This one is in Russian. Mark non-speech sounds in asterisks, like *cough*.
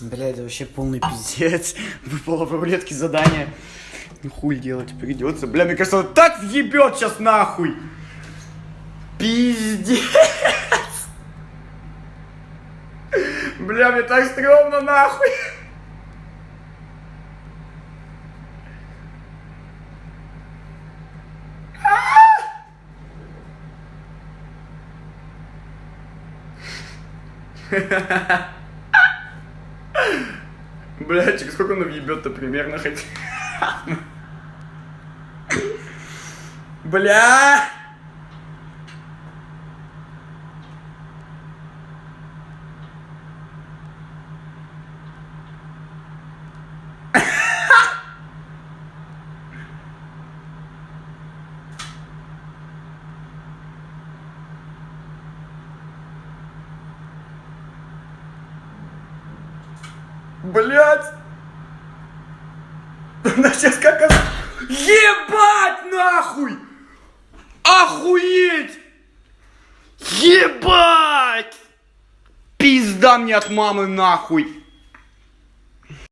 Бля, это вообще полный пиздец. *laughs* Выпало в рулетке задание. Ну хуй делать придется. Бля, мне кажется, он так въебет сейчас нахуй. Пиздец. *laughs* Бля, мне так стрёмно нахуй. *laughs* Бля, через сколько он въебет-то примерно хоть? Бля! Блять! *laughs* Она сейчас как... Ебать нахуй! Охуеть! Ебать! Пизда мне от мамы нахуй!